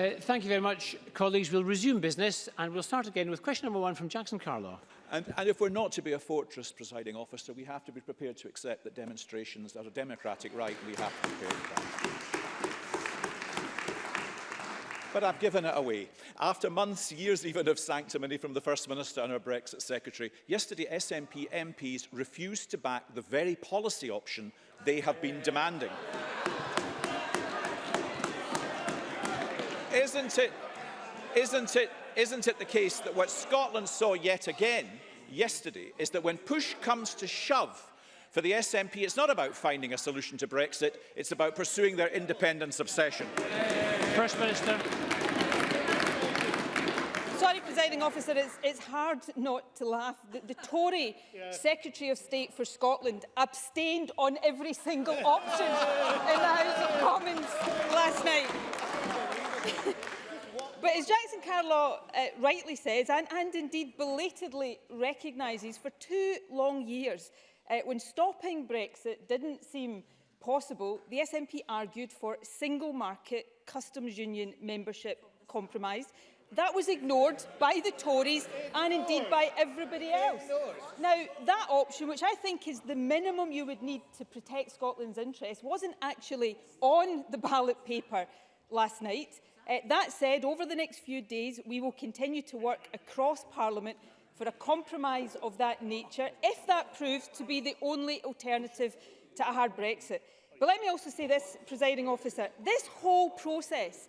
Uh, thank you very much, colleagues. We'll resume business and we'll start again with question number one from Jackson Carlaw. And, and if we're not to be a fortress presiding officer, we have to be prepared to accept that demonstrations are a democratic right we have to be prepared for that. But I've given it away. After months, years even of sanctimony from the First Minister and her Brexit Secretary, yesterday SNP MPs refused to back the very policy option they have been demanding. isn't it, isn't it, isn't it the case that what Scotland saw yet again yesterday is that when push comes to shove, for the SNP, it's not about finding a solution to Brexit, it's about pursuing their independence obsession. First Minister. Sorry, presiding officer, it's, it's hard not to laugh. The, the Tory yeah. Secretary of State for Scotland abstained on every single option in the House of Commons last night. But as Jackson Carlaw uh, rightly says, and, and indeed belatedly recognises, for two long years, uh, when stopping Brexit didn't seem possible, the SNP argued for single market customs union membership compromise. That was ignored by the Tories and indeed by everybody else. Now, that option, which I think is the minimum you would need to protect Scotland's interests, wasn't actually on the ballot paper last night. Uh, that said, over the next few days, we will continue to work across Parliament for a compromise of that nature, if that proves to be the only alternative to a hard Brexit. But let me also say this, presiding officer, this whole process,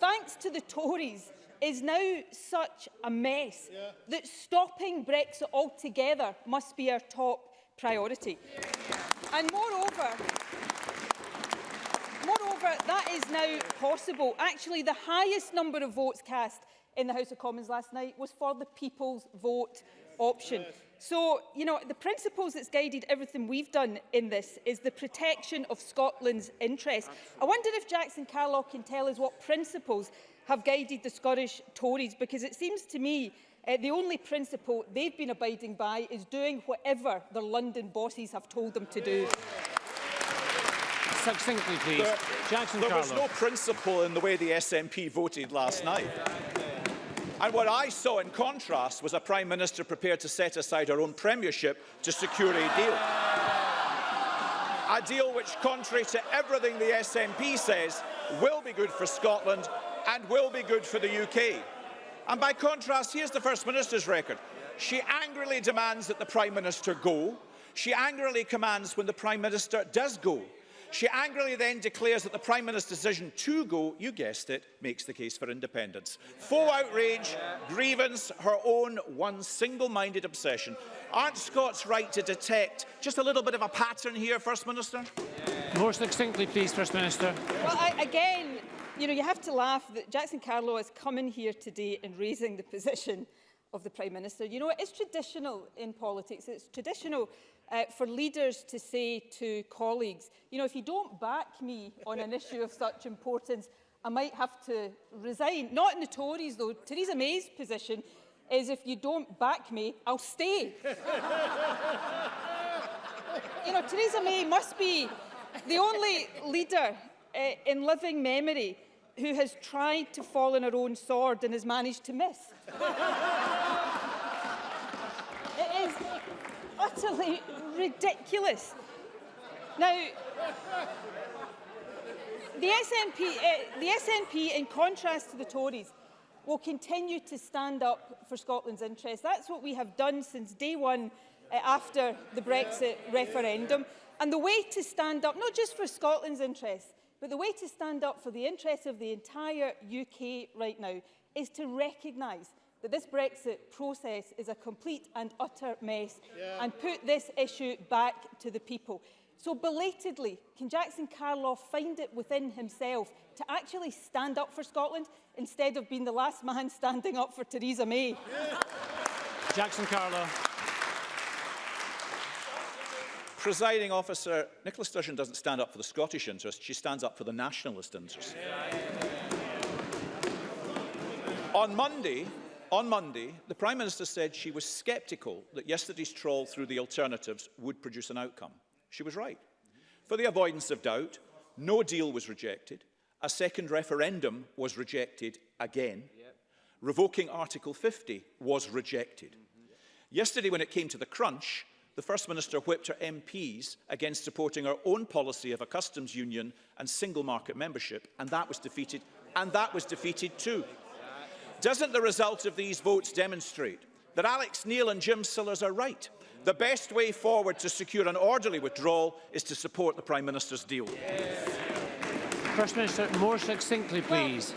thanks to the Tories, is now such a mess yeah. that stopping Brexit altogether must be our top priority. Yeah. And moreover, Moreover, that is now possible. Actually, the highest number of votes cast in the House of Commons last night was for the people's vote option. So, you know, the principles that's guided everything we've done in this is the protection of Scotland's interests. I wonder if Jackson Carlock can tell us what principles have guided the Scottish Tories, because it seems to me uh, the only principle they've been abiding by is doing whatever their London bosses have told them to do. succinctly, please. There, Jackson there was no principle in the way the SNP voted last night. And what I saw in contrast was a Prime Minister prepared to set aside her own premiership to secure a deal. A deal which, contrary to everything the SNP says, will be good for Scotland and will be good for the UK. And by contrast, here's the First Minister's record. She angrily demands that the Prime Minister go. She angrily commands when the Prime Minister does go. She angrily then declares that the Prime Minister's decision to go, you guessed it, makes the case for independence. Full outrage, grievance, her own one single-minded obsession. Aren't Scots right to detect just a little bit of a pattern here, First Minister? More succinctly, please, First Minister. Well, I, again, you know, you have to laugh that Jackson Carlow has come in here today and raising the position of the Prime Minister. You know, it is traditional in politics. It's traditional uh, for leaders to say to colleagues, you know, if you don't back me on an issue of such importance, I might have to resign. Not in the Tories, though. Theresa May's position is if you don't back me, I'll stay. you know, Theresa May must be the only leader uh, in living memory who has tried to fall on her own sword and has managed to miss. it is utterly ridiculous. Now, the SNP, uh, eh, the SNP, in contrast to the Tories, will continue to stand up for Scotland's interests. That's what we have done since day one uh, after the Brexit referendum. And the way to stand up, not just for Scotland's interests, but the way to stand up for the interests of the entire UK right now is to recognise that this Brexit process is a complete and utter mess yeah. and put this issue back to the people. So belatedly, can Jackson Carloff find it within himself to actually stand up for Scotland instead of being the last man standing up for Theresa May? Yeah. Jackson Carloff. Presiding officer, Nicola Sturgeon doesn't stand up for the Scottish interest, she stands up for the nationalist interest. Yeah on Monday, on Monday, the Prime Minister said she was sceptical that yesterday's trawl through the alternatives would produce an outcome. She was right. For the avoidance of doubt, no deal was rejected. A second referendum was rejected again. Revoking Article 50 was rejected. Mm-hmm. Yesterday, when it came to the crunch, the First Minister whipped her MPs against supporting her own policy of a customs union and single market membership, and that was defeated, and that was defeated too. Doesn't the result of these votes demonstrate that Alex Neil and Jim Sillars are right? The best way forward to secure an orderly withdrawal is to support the Prime Minister's deal. Yes. First Minister, more succinctly, please.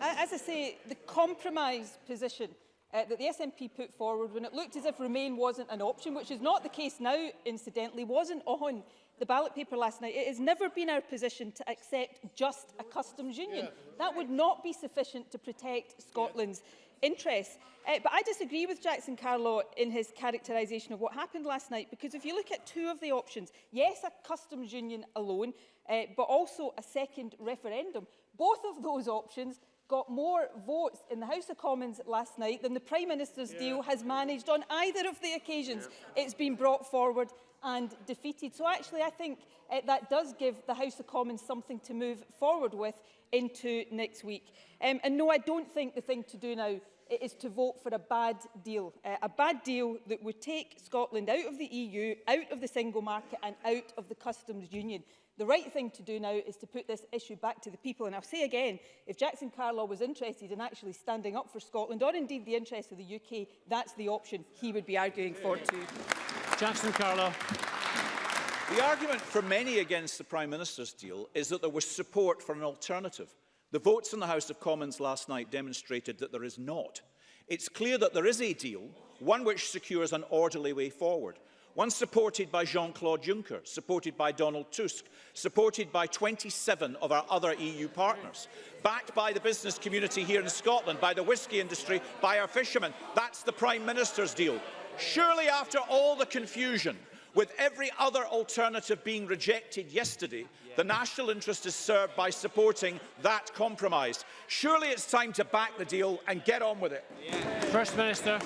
Well, as I say, the compromise position uh, that the SNP put forward when it looked as if Remain wasn't an option, which is not the case now, incidentally, wasn't on the ballot paper last night. It has never been our position to accept just a customs union. Yeah. That would not be sufficient to protect Scotland's yeah. interests. Uh, but I disagree with Jackson Carlaw in his characterisation of what happened last night, because if you look at two of the options, yes, a customs union alone, uh, but also a second referendum, both of those options got more votes in the House of Commons last night than the Prime Minister's yeah. deal has managed on either of the occasions yeah. it's been brought forward and defeated. So actually I think uh, that does give the House of Commons something to move forward with into next week. Um, and no, I don't think the thing to do now is to vote for a bad deal. Uh, a bad deal that would take Scotland out of the EU, out of the single market and out of the customs union. The right thing to do now is to put this issue back to the people. And I'll say again, if Jackson Carlaw was interested in actually standing up for Scotland, or indeed the interests of the UK, that's the option he would be arguing for too. Jackson Carlaw. The argument for many against the Prime Minister's deal is that there was support for an alternative. The votes in the House of Commons last night demonstrated that there is not. It's clear that there is a deal, one which secures an orderly way forward. one supported by Jean-Claude Juncker, supported by Donald Tusk, supported by 27 of our other EU partners, backed by the business community here in Scotland, by the whisky industry, by our fishermen. That's the Prime Minister's deal. Surely after all the confusion, with every other alternative being rejected yesterday, the national interest is served by supporting that compromise. Surely it's time to back the deal and get on with it. First Minister.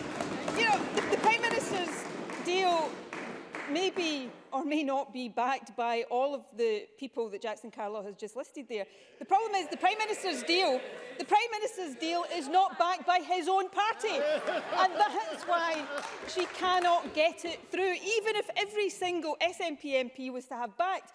You know, the, the Prime Minister's deal may be or may not be backed by all of the people that Jackson Carlow has just listed there. The problem is the Prime Minister's deal, the Prime Minister's deal is not backed by his own party. And that's why she cannot get it through. Even if every single SNP MP was to have backed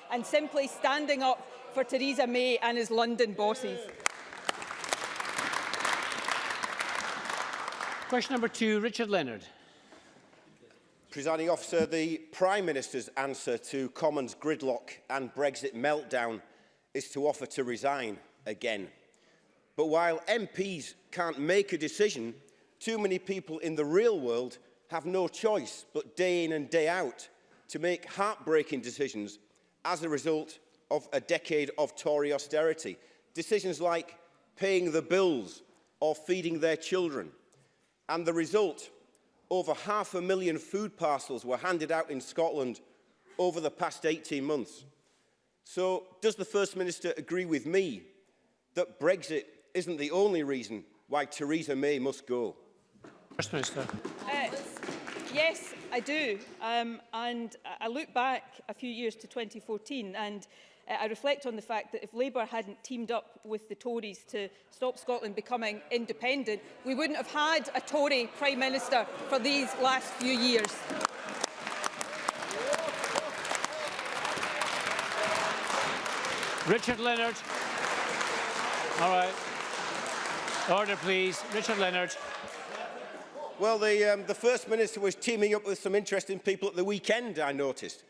and simply standing up for Theresa May and his London bosses. Yeah. Question number two, Richard Leonard. Presiding officer, the Prime Minister's answer to Commons gridlock and Brexit meltdown is to offer to resign again. But while MPs can't make a decision, too many people in the real world have no choice but day in and day out to make heartbreaking decisions as a result of a decade of Tory austerity. Decisions like paying the bills or feeding their children And the result, over half a million food parcels were handed out in Scotland over the past 18 months. So does the First Minister agree with me that Brexit isn't the only reason why Theresa May must go? First Minister. Uh, yes, I do. Um, and I look back a few years to 2014 and Uh, I reflect on the fact that if Labour hadn't teamed up with the Tories to stop Scotland becoming independent, we wouldn't have had a Tory Prime Minister for these last few years. Richard Leonard. All right. Order, please. Richard Leonard. Well, the, um, the First Minister was teaming up with some interesting people at the weekend, I noticed.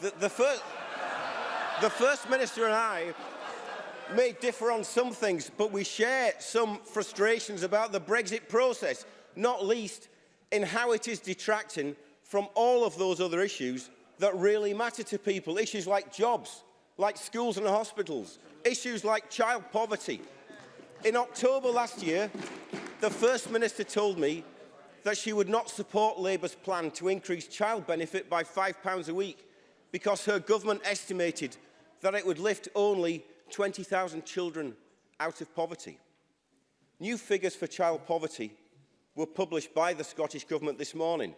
the, the, first, the First Minister and I may differ on some things, but we share some frustrations about the Brexit process, not least in how it is detracting from all of those other issues that really matter to people. Issues like jobs, like schools and hospitals, issues like child poverty. In October last year, the First Minister told me that she would not support Labour's plan to increase child benefit by £5 a week because her government estimated that it would lift only 20,000 children out of poverty. New figures for child poverty were published by the Scottish Government this morning.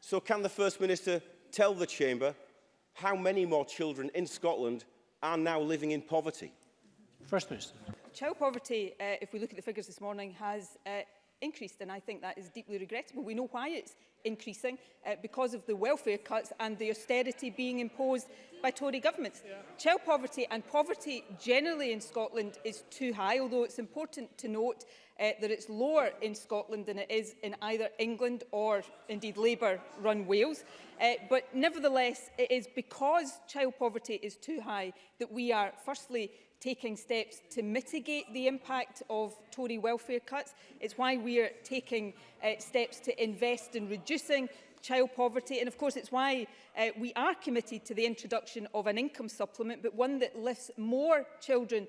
So can the First Minister tell the Chamber how many more children in Scotland are now living in poverty? First Minister. Child poverty, uh, if we look at the figures this morning, has uh, increased. And I think that is deeply regrettable. We know why it's increasing, uh, because of the welfare cuts and the austerity being imposed by Tory governments. Yeah. Child poverty and poverty generally in Scotland is too high, although it's important to note uh, that it's lower in Scotland than it is in either England or indeed Labour-run Wales. Uh, but nevertheless, it is because child poverty is too high that we are firstly taking steps to mitigate the impact of Tory welfare cuts. It's why we are taking uh, steps to invest in reducing child poverty and of course it's why uh, we are committed to the introduction of an income supplement but one that lifts more children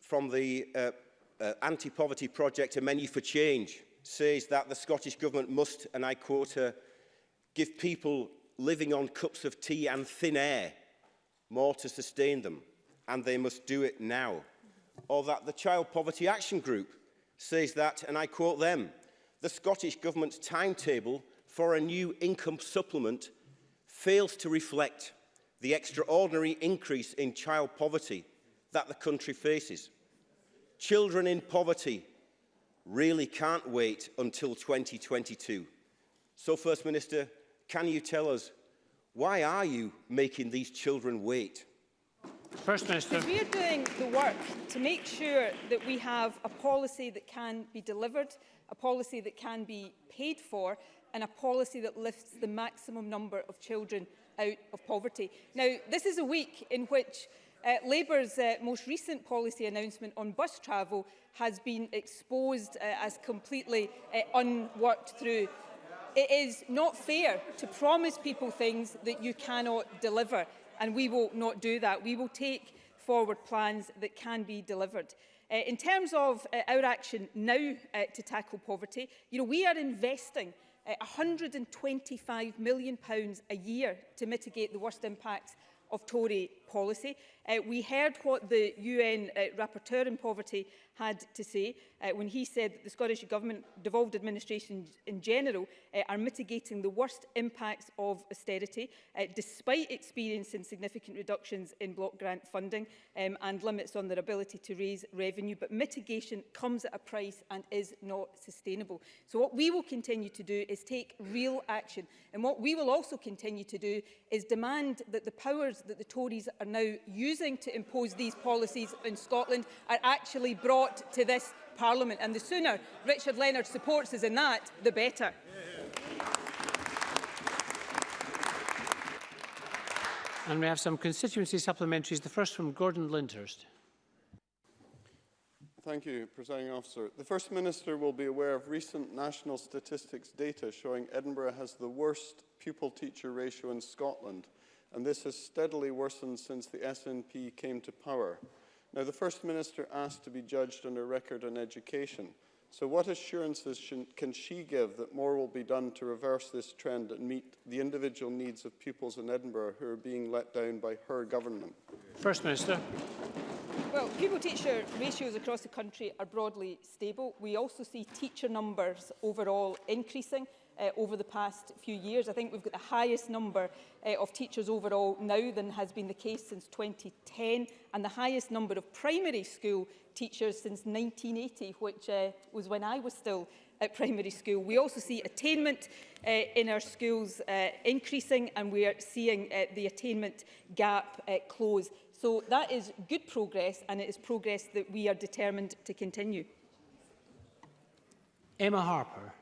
from the uh, uh, anti-poverty project A Menu for Change says that the Scottish Government must, and I quote her, give people living on cups of tea and thin air more to sustain them, and they must do it now or that the Child Poverty Action Group says that, and I quote them, the Scottish Government's timetable for a new income supplement fails to reflect the extraordinary increase in child poverty that the country faces. Children in poverty really can't wait until 2022. So, First Minister, can you tell us why are you making these children wait? First Minister. are doing the work to make sure that we have a policy that can be delivered, a policy that can be paid for, and a policy that lifts the maximum number of children out of poverty. Now, this is a week in which uh, Labour's uh, most recent policy announcement on bus travel has been exposed uh, as completely uh, unworked through. It is not fair to promise people things that you cannot deliver and we will not do that. We will take forward plans that can be delivered. Uh, in terms of uh, our action now uh, to tackle poverty, you know, we are investing uh, £125 million pounds a year to mitigate the worst impacts of Tory policy. Uh, we heard what the UN uh, rapporteur in poverty had to say uh, when he said that the Scottish Government, devolved administration in general, uh, are mitigating the worst impacts of austerity, uh, despite experiencing significant reductions in block grant funding um, and limits on their ability to raise revenue. But mitigation comes at a price and is not sustainable. So what we will continue to do is take real action. And what we will also continue to do is demand that the powers that the Tories are now using to impose these policies in Scotland are actually brought to this Parliament. And the sooner Richard Leonard supports us in that, the better. And we have some constituency supplementaries, the first from Gordon Lyndhurst. Thank you, Presiding Officer. The First Minister will be aware of recent national statistics data showing Edinburgh has the worst pupil-teacher ratio in Scotland. and this has steadily worsened since the SNP came to power. Now, the First Minister asked to be judged on her record on education, so what assurances can she give that more will be done to reverse this trend and meet the individual needs of pupils in Edinburgh who are being let down by her government? First Minister. Well, pupil-teacher ratios across the country are broadly stable. We also see teacher numbers overall increasing. uh, over the past few years. I think we've got the highest number uh, of teachers overall now than has been the case since 2010 and the highest number of primary school teachers since 1980, which uh, was when I was still at primary school. We also see attainment uh, in our schools uh, increasing and we are seeing uh, the attainment gap uh, close. So that is good progress and it is progress that we are determined to continue. Emma Harper.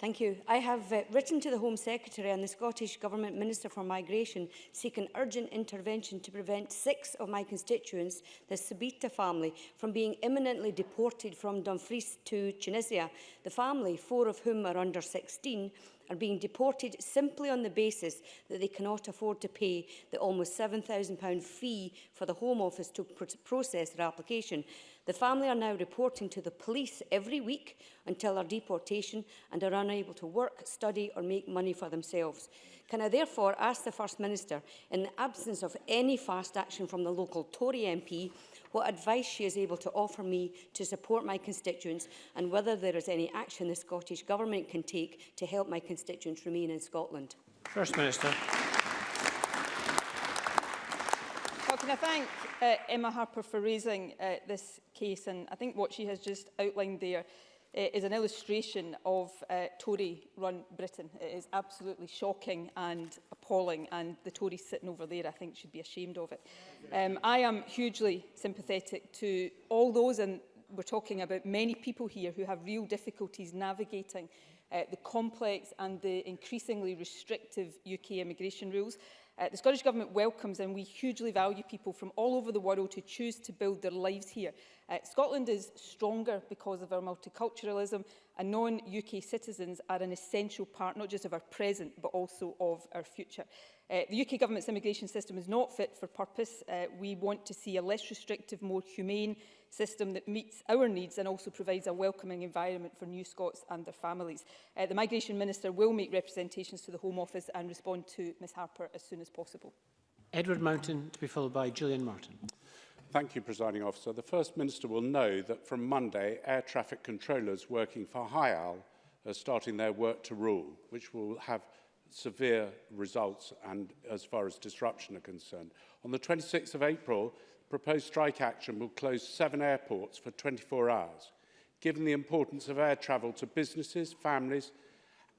Thank you. I have uh, written to the Home Secretary and the Scottish Government Minister for Migration seeking urgent intervention to prevent six of my constituents, the Sabita family, from being imminently deported from Dumfries to Tunisia. The family, four of whom are under 16, are being deported simply on the basis that they cannot afford to pay the almost £7,000 fee for the Home Office to pr process their application. The family are now reporting to the police every week until their deportation and are unable to work, study or make money for themselves. Can I therefore ask the First Minister, in the absence of any fast action from the local Tory MP, what advice she is able to offer me to support my constituents and whether there is any action the Scottish Government can take to help my constituents remain in Scotland? First Minister. Can I thank uh, Emma Harper for raising uh, this case and I think what she has just outlined there uh, is an illustration of uh, Tory-run Britain. It is absolutely shocking and appalling, and the Tories sitting over there, I think, should be ashamed of it. Um, I am hugely sympathetic to all those, and we're talking about many people here who have real difficulties navigating uh, the complex and the increasingly restrictive UK immigration rules. Uh, the Scottish Government welcomes and we hugely value people from all over the world who choose to build their lives here. Uh, Scotland is stronger because of our multiculturalism and non-UK citizens are an essential part not just of our present but also of our future. Uh, the UK government's immigration system is not fit for purpose. Uh, we want to see a less restrictive, more humane system that meets our needs and also provides a welcoming environment for new Scots and their families. Uh, the Migration Minister will make representations to the Home Office and respond to Ms Harper as soon as possible. Edward Mountain to be followed by Julian Martin. Thank you, Presiding Officer. The First Minister will know that from Monday, air traffic controllers working for HIAL are starting their work to rule, which will have severe results and as far as disruption are concerned. On the 26th of April, proposed strike action will close seven airports for 24 hours, given the importance of air travel to businesses, families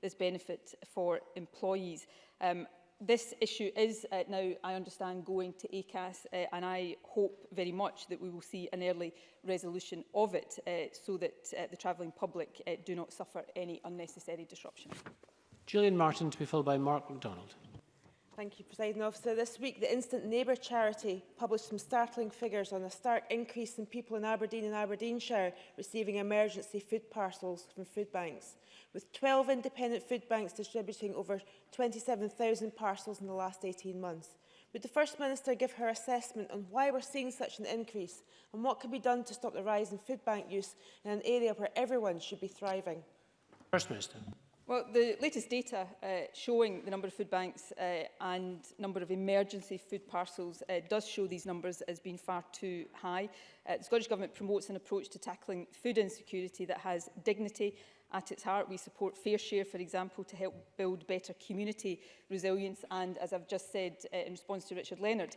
this benefit for employees. Um, this issue is uh, now, I understand, going to ACAS, uh, and I hope very much that we will see an early resolution of it uh, so that uh, the travelling public uh, do not suffer any unnecessary disruption. Gillian Martin to be followed by Mark MacDonald. Thank you, President Officer. This week, the Instant Neighbour charity published some startling figures on a stark increase in people in Aberdeen and Aberdeenshire receiving emergency food parcels from food banks, with 12 independent food banks distributing over 27,000 parcels in the last 18 months. Would the First Minister give her assessment on why we're seeing such an increase and what can be done to stop the rise in food bank use in an area where everyone should be thriving? First Minister. Well, the latest data uh, showing the number of food banks uh, and number of emergency food parcels uh, does show these numbers as being far too high. Uh, the Scottish Government promotes an approach to tackling food insecurity that has dignity at its heart. We support Fair Share, for example, to help build better community resilience. And as I've just said uh, in response to Richard Leonard,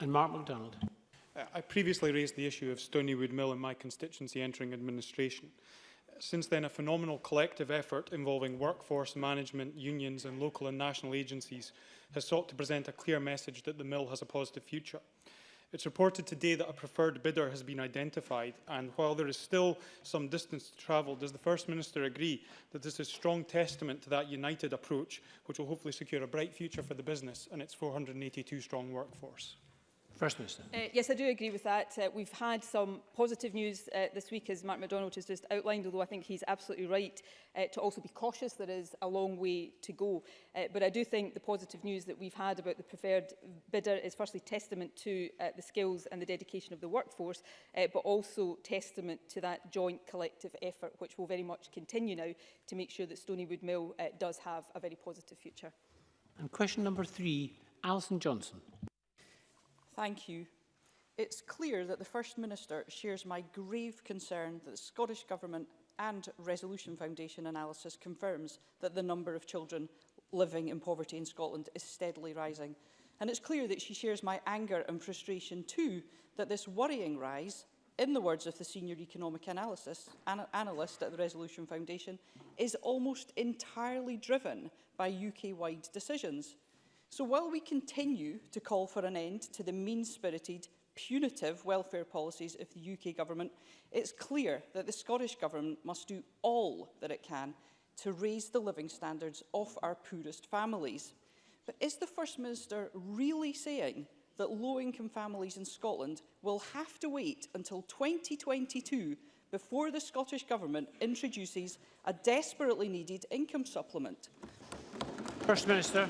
And Mark MacDonald. Uh, I previously raised the issue of Stonywood Mill in my constituency entering administration. Since then, a phenomenal collective effort involving workforce management, unions and local and national agencies has sought to present a clear message that the mill has a positive future. It's reported today that a preferred bidder has been identified, and while there is still some distance to travel, does the First Minister agree that this is strong testament to that united approach, which will hopefully secure a bright future for the business and its 482-strong workforce? First Minister. Uh, yes, I do agree with that. Uh, we've had some positive news uh, this week, as Mark MacDonald has just outlined, although I think he's absolutely right uh, to also be cautious. There is a long way to go. Uh, but I do think the positive news that we've had about the preferred bidder is firstly testament to uh, the skills and the dedication of the workforce, uh, but also testament to that joint collective effort, which will very much continue now to make sure that Stonywood Mill uh, does have a very positive future. And question number three, Alison Johnson. Thank you. It's clear that the First Minister shares my grave concern that the Scottish Government and Resolution Foundation analysis confirms that the number of children living in poverty in Scotland is steadily rising. And it's clear that she shares my anger and frustration too that this worrying rise, in the words of the senior economic analysis, an analyst at the Resolution Foundation, is almost entirely driven by UK-wide decisions So while we continue to call for an end to the mean-spirited, punitive welfare policies of the UK government, it's clear that the Scottish government must do all that it can to raise the living standards of our poorest families. But is the First Minister really saying that low-income families in Scotland will have to wait until 2022 before the Scottish Government introduces a desperately needed income supplement? First Minister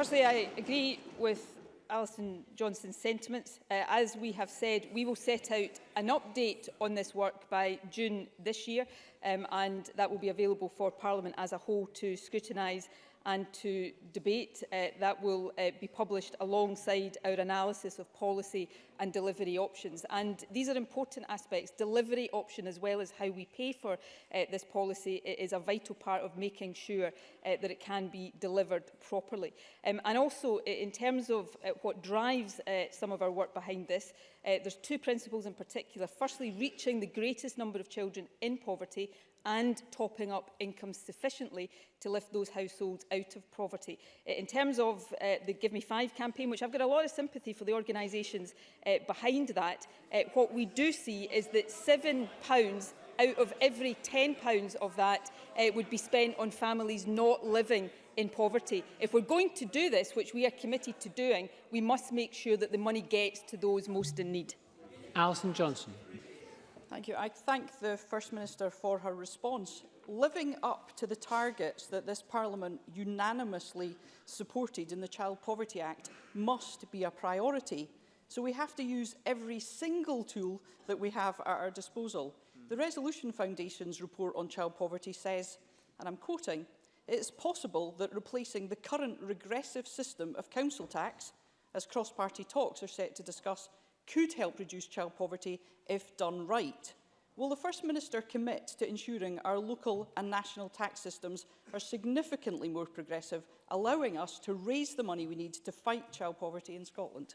firstly, I agree with Alison Johnson's sentiments. Uh, as we have said, we will set out an update on this work by June this year, um, and that will be available for Parliament as a whole to scrutinise and to debate uh, that will uh, be published alongside our analysis of policy and delivery options. And these are important aspects. Delivery option as well as how we pay for uh, this policy is a vital part of making sure uh, that it can be delivered properly. Um, and also in terms of uh, what drives uh, some of our work behind this, uh, there's two principles in particular. Firstly, reaching the greatest number of children in poverty and topping up income sufficiently to lift those households out of poverty. Uh, in terms of uh, the Give Me Five campaign, which I've got a lot of sympathy for the organisations uh, behind that, uh, what we do see is that £7 out of every £10 of that uh, would be spent on families not living in poverty. If we're going to do this, which we are committed to doing, we must make sure that the money gets to those most in need. Alison Johnson. Thank you. I thank the First Minister for her response. Living up to the targets that this Parliament unanimously supported in the Child Poverty Act must be a priority. So we have to use every single tool that we have at our disposal. The Resolution Foundation's report on child poverty says, and I'm quoting, it's possible that replacing the current regressive system of council tax, as cross-party talks are set to discuss could help reduce child poverty if done right. Will the First Minister commit to ensuring our local and national tax systems are significantly more progressive, allowing us to raise the money we need to fight child poverty in Scotland?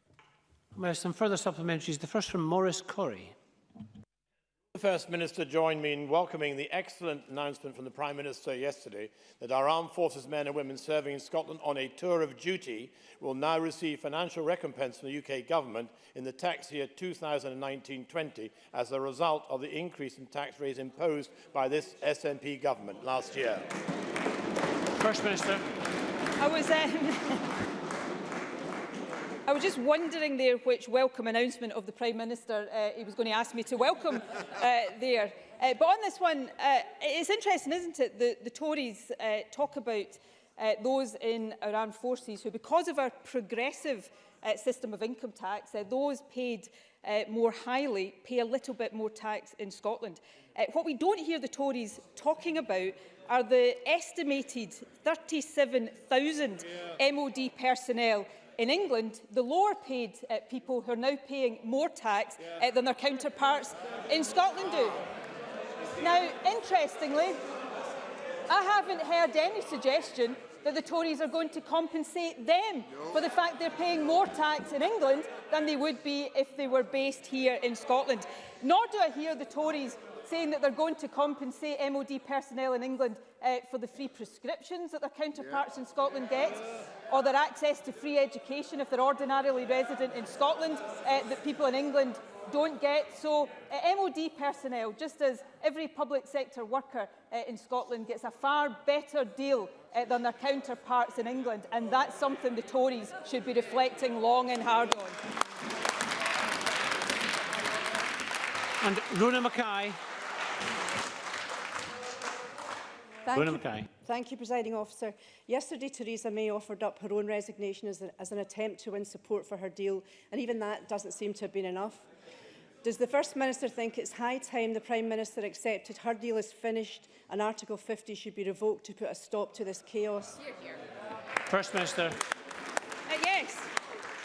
Well, some further supplementaries. The first from Maurice Corrie. First Minister joined me in welcoming the excellent announcement from the Prime Minister yesterday that our armed forces men and women serving in Scotland on a tour of duty will now receive financial recompense from the UK government in the tax year 2019-20 as a result of the increase in tax rates imposed by this SNP government last year. First Minister. I was um, I was just wondering there which welcome announcement of the Prime Minister uh, he was going to ask me to welcome uh, there. Uh, but on this one, uh, it's interesting, isn't it, the, the Tories uh, talk about uh, those in our armed forces who, because of our progressive uh, system of income tax, uh, those paid uh, more highly pay a little bit more tax in Scotland. Uh, what we don't hear the Tories talking about are the estimated 37,000 yeah. MOD personnel in England, the lower paid uh, people who are now paying more tax uh, than their counterparts in Scotland do. Now, interestingly, I haven't heard any suggestion that the Tories are going to compensate them no. for the fact they're paying more tax in England than they would be if they were based here in Scotland. Nor do I hear the Tories saying that they're going to compensate MOD personnel in England uh, for the free prescriptions that their counterparts yeah. in Scotland get, or their access to free education if they're ordinarily resident in Scotland uh, that people in England don't get. So uh, MOD personnel, just as every public sector worker uh, in Scotland, gets a far better deal uh, than their counterparts in England, and that's something the Tories should be reflecting long and hard on. And Rona Mackay. Thank you, Thank you, Presiding Officer. Yesterday, Theresa May offered up her own resignation as, a, as an attempt to win support for her deal, and even that doesn't seem to have been enough. Does the First Minister think it's high time the Prime Minister accepted her deal is finished and Article 50 should be revoked to put a stop to this chaos? Here, here. First Minister. Uh, yes,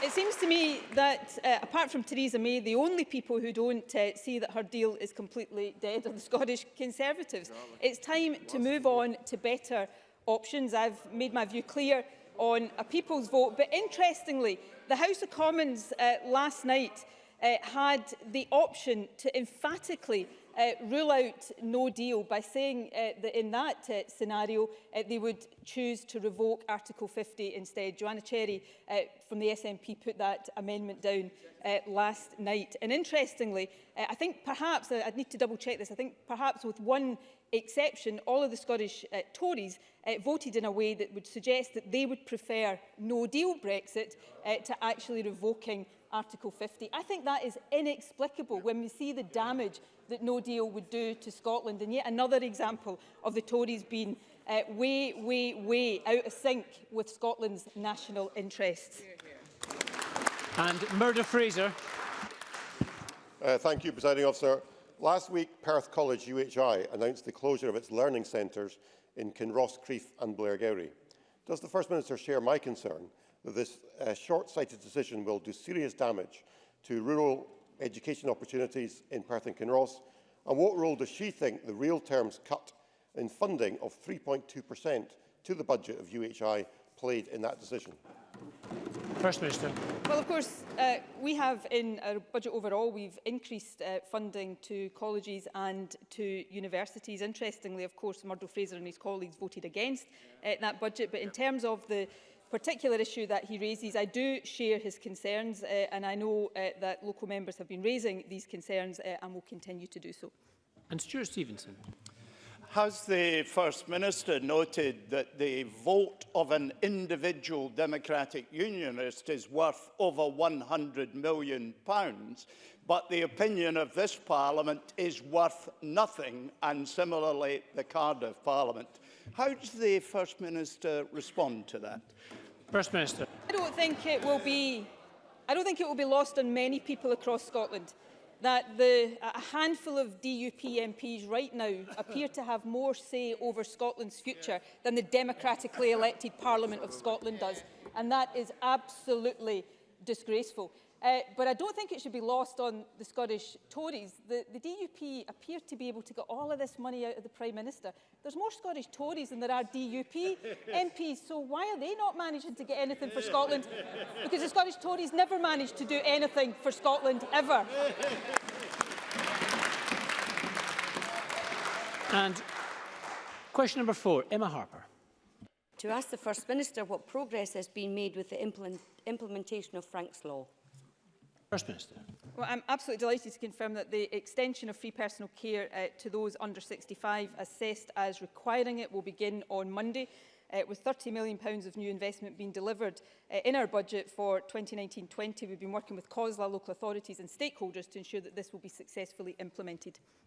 it seems to me that, uh, apart from Theresa May, the only people who don't uh, see that her deal is completely dead are the Scottish Conservatives. It's time to move on to better options. I've made my view clear on a people's vote. But interestingly, the House of Commons uh, last night uh, had the option to emphatically uh, rule out no deal by saying uh, that in that uh, scenario uh, they would choose to revoke Article 50 instead. Joanna Cherry uh, from the SNP put that amendment down uh, last night. And interestingly, uh, I think perhaps, uh, I'd need to double check this, I think perhaps with one exception, all of the Scottish uh, Tories uh, voted in a way that would suggest that they would prefer no-deal Brexit uh, to actually revoking Article 50. I think that is inexplicable when we see the damage that no deal would do to Scotland. And yet another example of the Tories being uh, way, way, way out of sync with Scotland's national interests. And Murder Fraser. Uh, thank you, Presiding Officer. Last week, Perth College UHI announced the closure of its learning centres in Kinross, Creef and Blairgowrie. Does the First Minister share my concern This uh, short-sighted decision will do serious damage to rural education opportunities in Perth and Kinross, and what role does she think the real terms cut in funding of 3.2% to the budget of UHI played in that decision? First Minister. Well, of course, uh, we have in our budget overall, we've increased uh, funding to colleges and to universities. Interestingly, of course, Murdo Fraser and his colleagues voted against uh, that budget. But in terms of the particular issue that he raises, I do share his concerns uh, and I know uh, that local members have been raising these concerns uh, and will continue to do so. And Stuart Stevenson. Has the First Minister noted that the vote of an individual Democratic Unionist is worth over £100 million, pounds, but the opinion of this Parliament is worth nothing, and similarly the Cardiff Parliament? How does the First Minister respond to that? First Minister. I don't think it will be I don't think it will be lost on many people across Scotland that the, a handful of DUP MPs right now appear to have more say over Scotland's future than the democratically elected Parliament of Scotland does. And that is absolutely disgraceful. Uh, but I don't think it should be lost on the Scottish Tories. The, the DUP appear to be able to get all of this money out of the Prime Minister. There's more Scottish Tories than there are DUP MPs, so why are they not managing to get anything for Scotland? Because the Scottish Tories never managed to do anything for Scotland, ever. And question number four, Emma Harper. To ask the First Minister what progress has been made with the implement implementation of Frank's Law. First Minister. Well, I'm absolutely delighted to confirm that the extension of free personal care uh, to those under 65 assessed as requiring it will begin on Monday. Uh, with £30 million pounds of new investment being delivered uh, in our budget for 2019-20, we've been working with COSLA, local authorities and stakeholders to ensure that this will be successfully implemented.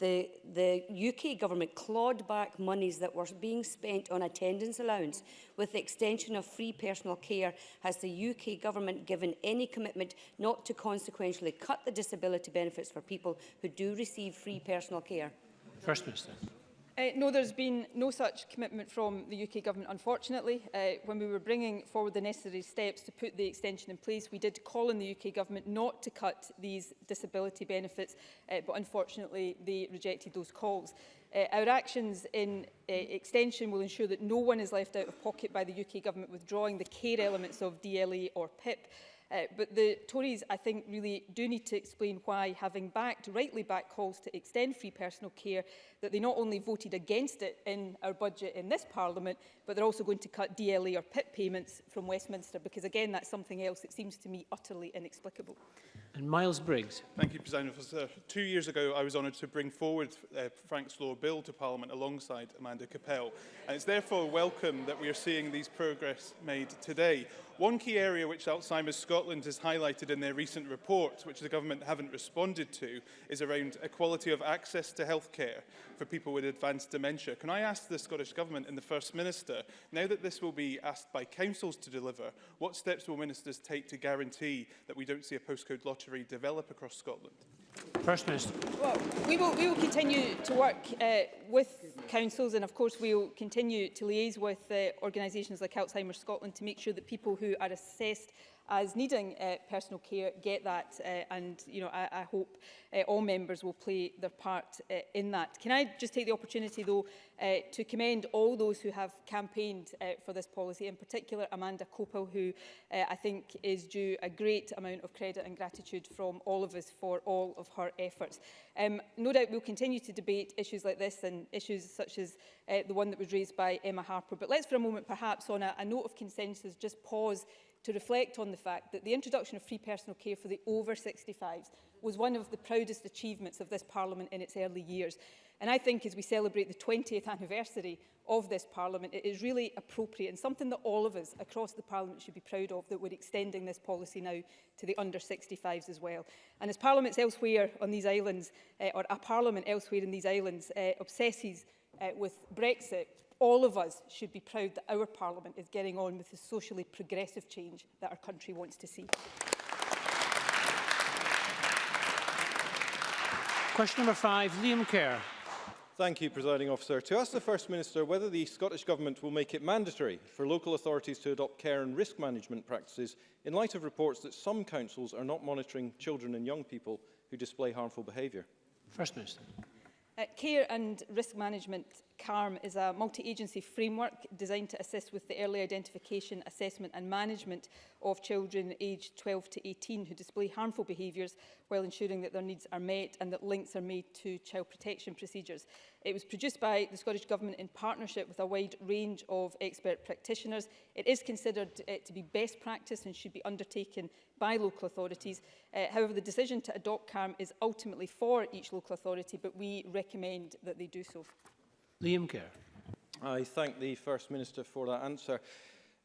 the, the UK government clawed back monies that were being spent on attendance allowance. With the extension of free personal care, has the UK government given any commitment not to consequentially cut the disability benefits for people who do receive free personal care? First Minister. Uh, no, there's been no such commitment from the UK Government, unfortunately. Uh, when we were bringing forward the necessary steps to put the extension in place, we did call on the UK Government not to cut these disability benefits, uh, but unfortunately they rejected those calls. Uh, our actions in uh, extension will ensure that no one is left out of pocket by the UK Government withdrawing the care elements of DLA e or PIP. Uh, but the Tories, I think, really do need to explain why, having backed, rightly backed calls to extend free personal care, that they not only voted against it in our budget in this Parliament, but they're also going to cut DLA or PIP payments from Westminster, because again, that's something else that seems to me utterly inexplicable. And Miles Briggs. Thank you, President Officer. Two years ago, I was honoured to bring forward uh, Frank's law bill to Parliament alongside Amanda Capel. And it's therefore welcome that we are seeing these progress made today. One key area which Alzheimer's Scotland has highlighted in their recent report, which the government haven't responded to, is around equality of access to healthcare for people with advanced dementia. Can I ask the Scottish Government and the First Minister, now that this will be asked by councils to deliver, what steps will ministers take to guarantee that we don't see a postcode lottery develop across Scotland? First Minister. Well, we will, we will continue to work uh, with councils, and of course we'll continue to liaise with uh, organisations like Alzheimer's Scotland to make sure that people who are assessed as needing uh, personal care get that uh, and you know I, I hope uh, all members will play their part uh, in that. Can I just take the opportunity though uh, to commend all those who have campaigned uh, for this policy in particular Amanda Copel who uh, I think is due a great amount of credit and gratitude from all of us for all of her efforts. Um, no doubt we'll continue to debate issues like this and and issues such as uh, the one that was raised by Emma Harper. But let's for a moment perhaps on a, a note of consensus just pause to reflect on the fact that the introduction of free personal care for the over 65s was one of the proudest achievements of this Parliament in its early years. And I think as we celebrate the 20th anniversary of this Parliament, it is really appropriate and something that all of us across the Parliament should be proud of that we're extending this policy now to the under 65s as well. And as Parliaments elsewhere on these islands, uh, or a Parliament elsewhere in these islands, uh, obsesses uh, with Brexit, all of us should be proud that our Parliament is getting on with the socially progressive change that our country wants to see. Question number five, Liam Kerr. Thank you, Presiding Officer. To ask the First Minister whether the Scottish Government will make it mandatory for local authorities to adopt care and risk management practices in light of reports that some councils are not monitoring children and young people who display harmful behaviour. First Minister. Uh, care and risk management CARM is a multi-agency framework designed to assist with the early identification, assessment and management of children aged 12 to 18 who display harmful behaviours while ensuring that their needs are met and that links are made to child protection procedures. It was produced by the Scottish Government in partnership with a wide range of expert practitioners. It is considered uh, to be best practice and should be undertaken by local authorities. Uh, however, the decision to adopt CARM is ultimately for each local authority, but we recommend that they do so. Liam Kerr. I thank the First Minister for that answer.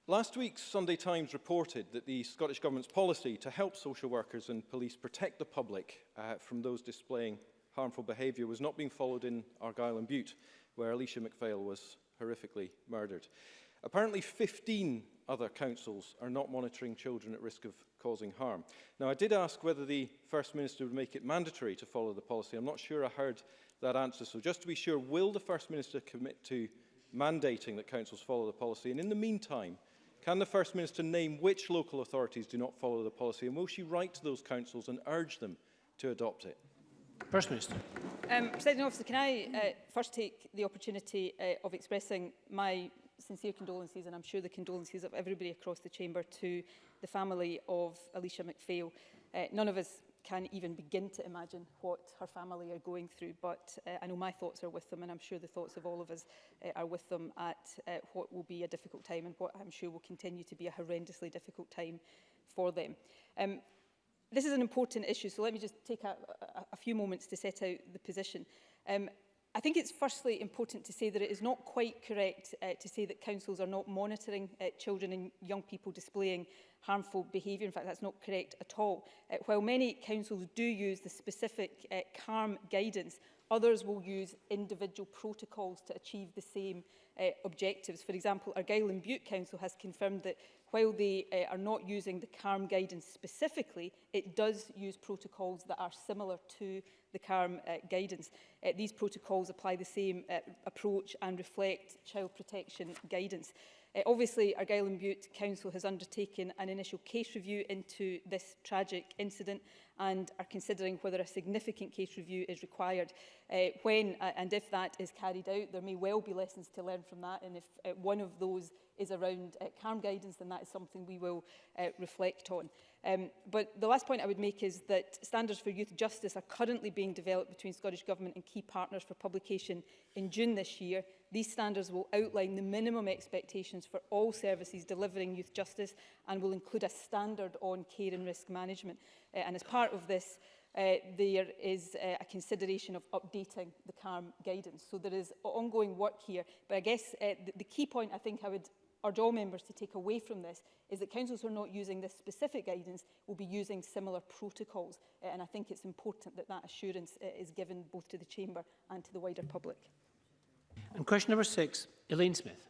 Last week's Sunday Times reported that the Scottish Government's policy to help social workers and police protect the public uh, from those displaying harmful behaviour was not being followed in Argyll and Butte, where Alicia MacPhail was horrifically murdered. Apparently 15 other councils are not monitoring children at risk of causing harm. Now, I did ask whether the First Minister would make it mandatory to follow the policy. I'm not sure I heard that answer. So just to be sure, will the First Minister commit to mandating that councils follow the policy? And in the meantime, can the First Minister name which local authorities do not follow the policy? And will she write to those councils and urge them to adopt it? First Minister. Um, President Officer, can I uh, first take the opportunity uh, of expressing my sincere condolences and I'm sure the condolences of everybody across the chamber to the family of Alicia McPhail. Uh, none of us can't even begin to imagine what her family are going through. But uh, I know my thoughts are with them, and I'm sure the thoughts of all of us uh, are with them at uh, what will be a difficult time and what I'm sure will continue to be a horrendously difficult time for them. Um, this is an important issue, so let me just take a, a, a few moments to set out the position. Um, I think it's firstly important to say that it is not quite correct uh, to say that councils are not monitoring uh, children and young people displaying harmful behaviour. In fact, that's not correct at all. Uh, while many councils do use the specific uh, CARM guidance, Others will use individual protocols to achieve the same uh, objectives. For example, Argyll and Butte Council has confirmed that while they uh, are not using the CARM guidance specifically, it does use protocols that are similar to the CARM uh, guidance. Uh, these protocols apply the same uh, approach and reflect child protection guidance. Uh, obviously, Argyll and Butte Council has undertaken an initial case review into this tragic incident and are considering whether a significant case review is required. Uh, when uh, and if that is carried out, there may well be lessons to learn from that. And if uh, one of those is around uh, CARM guidance, then that is something we will uh, reflect on. Um, but the last point I would make is that standards for youth justice are currently being developed between Scottish Government and key partners for publication in June this year. These standards will outline the minimum expectations for all services delivering youth justice and will include a standard on care and risk management. Uh, and as part of this, uh, there is uh, a consideration of updating the CARM guidance. So there is ongoing work here. But I guess uh, the, the key point I think I would urge all members to take away from this is that councils who are not using this specific guidance will be using similar protocols. Uh, and I think it's important that that assurance uh, is given both to the Chamber and to the wider public. And question number six, Elaine Smith.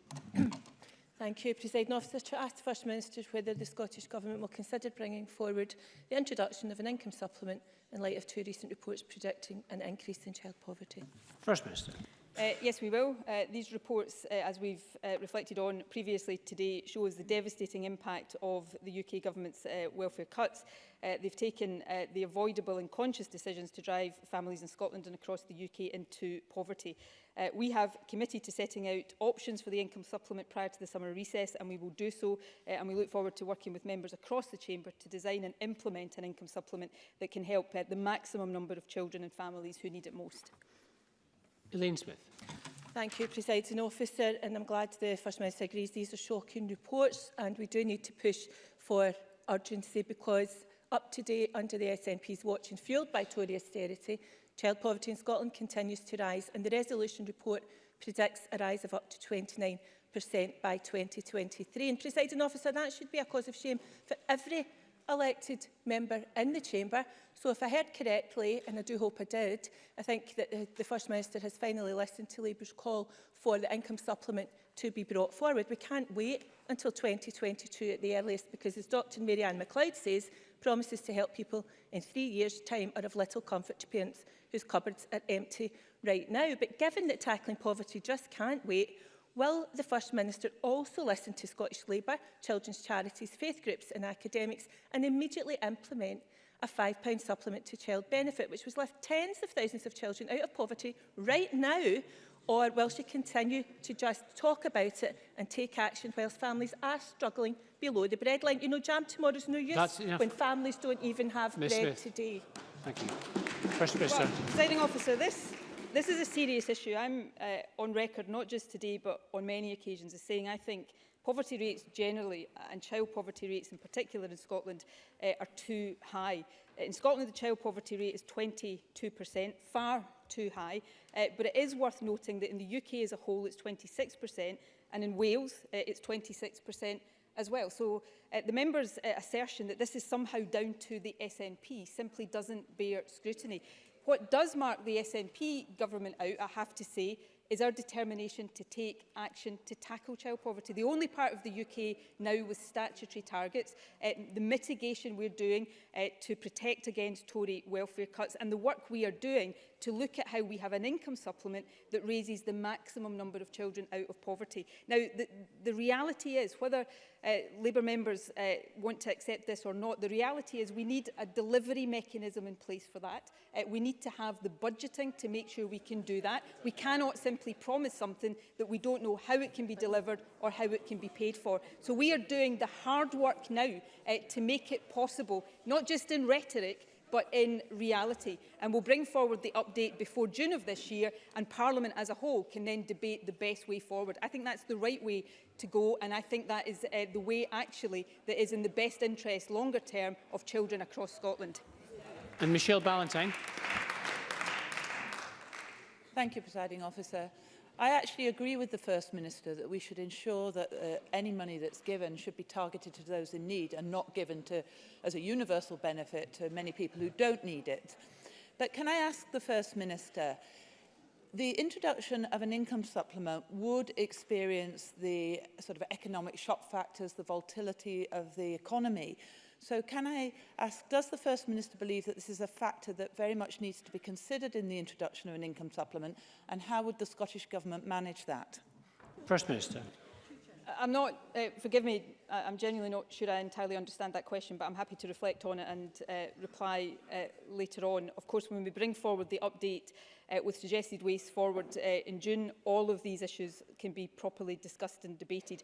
Thank you, President Officer. To ask the First Minister whether the Scottish Government will consider bringing forward the introduction of an income supplement in light of two recent reports predicting an increase in child poverty. First Minister. Uh, yes, we will. Uh, these reports, uh, as we've uh, reflected on previously today, shows the devastating impact of the UK government's uh, welfare cuts. Uh, they've taken uh, the avoidable and conscious decisions to drive families in Scotland and across the UK into poverty. Uh, we have committed to setting out options for the income supplement prior to the summer recess and we will do so uh, and we look forward to working with members across the chamber to design and implement an income supplement that can help uh, the maximum number of children and families who need it most. Elaine Smith. Thank you, Presiding Officer, and I'm glad the First Minister agrees these are shocking reports and we do need to push for urgency because up to date under the SNP's watch and fuelled by Tory austerity, child poverty in Scotland continues to rise and the resolution report predicts a rise of up to 29% by 2023. And presiding officer, that should be a cause of shame for every elected member in the chamber. So if I heard correctly, and I do hope I did, I think that the, the First Minister has finally listened to Labour's call for the income supplement to be brought forward. We can't wait until 2022 at the earliest because, as Dr Marianne McLeod says, promises to help people in three years' time are of little comfort to parents whose cupboards are empty right now. But given that tackling poverty just can't wait, Will the First Minister also listen to Scottish Labour, children's charities, faith groups and academics and immediately implement a £5 supplement to child benefit, which was left tens of thousands of children out of poverty right now, or will she continue to just talk about it and take action whilst families are struggling below the breadline? You know, jam tomorrow's no use That's when families don't even have Ms. bread Smith. today. Thank you. First Minister. Well, officer, this this is a serious issue. I'm uh, on record, not just today, but on many occasions, as saying I think poverty rates generally and child poverty rates in particular in Scotland uh, are too high. Uh, in Scotland, the child poverty rate is 22%, far too high, uh, but it is worth noting that in the UK as a whole, it's 26%, and in Wales, uh, it's 26% as well. So uh, the member's uh, assertion that this is somehow down to the SNP simply doesn't bear scrutiny. What does mark the SNP government out, I have to say, is our determination to take action to tackle child poverty. The only part of the UK now with statutory targets, uh, the mitigation we're doing uh, to protect against Tory welfare cuts and the work we are doing to look at how we have an income supplement that raises the maximum number of children out of poverty. Now, the, the reality is, whether uh, Labour members uh, want to accept this or not, the reality is we need a delivery mechanism in place for that. Uh, we need to have the budgeting to make sure we can do that. We cannot simply promise something that we don't know how it can be delivered or how it can be paid for. So we are doing the hard work now uh, to make it possible, not just in rhetoric, but in reality. And we'll bring forward the update before June of this year and Parliament as a whole can then debate the best way forward. I think that's the right way to go and I think that is uh, the way actually that is in the best interest longer term of children across Scotland. And Michelle Ballantyne. Thank you, Presiding Officer. I actually agree with the First Minister that we should ensure that uh, any money that's given should be targeted to those in need and not given to, as a universal benefit to many people who don't need it. But can I ask the First Minister, the introduction of an income supplement would experience the sort of economic shock factors, the volatility of the economy. So can I ask, does the First Minister believe that this is a factor that very much needs to be considered in the introduction of an income supplement and how would the Scottish Government manage that? First Minister. Uh, I'm not, uh, forgive me, I, I'm genuinely not sure I entirely understand that question, but I'm happy to reflect on it and uh, reply uh, later on. Of course, when we bring forward the update uh, with suggested ways forward uh, in June, all of these issues can be properly discussed and debated.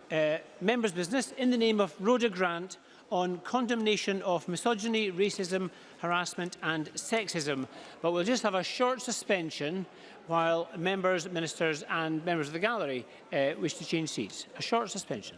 uh, members' business in the name of Rhoda Grant on condemnation of misogyny, racism, harassment and sexism. But we'll just have a short suspension while members, ministers and members of the gallery uh, wish to change seats. A short suspension.